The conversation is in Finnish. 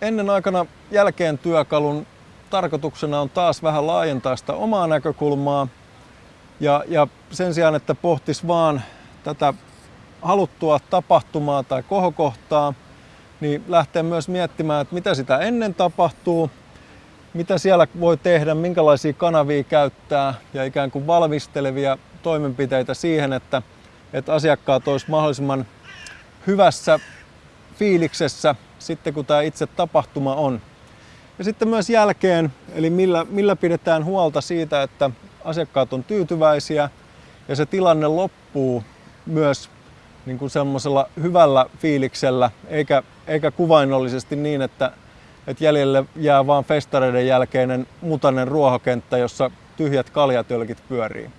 ennen aikana jälkeen työkalun tarkoituksena on taas vähän laajentaa sitä omaa näkökulmaa. Ja, ja sen sijaan, että pohtis vaan tätä haluttua tapahtumaa tai kohokohtaa, niin lähtee myös miettimään, että mitä sitä ennen tapahtuu, mitä siellä voi tehdä, minkälaisia kanavia käyttää ja ikään kuin valmistelevia toimenpiteitä siihen, että, että asiakkaat olisivat mahdollisimman hyvässä fiiliksessä sitten, kun tämä itse tapahtuma on. Ja sitten myös jälkeen, eli millä, millä pidetään huolta siitä, että asiakkaat on tyytyväisiä ja se tilanne loppuu myös niin kuin semmoisella hyvällä fiiliksellä, eikä, eikä kuvainnollisesti niin, että, että jäljelle jää vain festareiden jälkeinen mutainen ruohokenttä, jossa tyhjät kaljatölkit pyörii.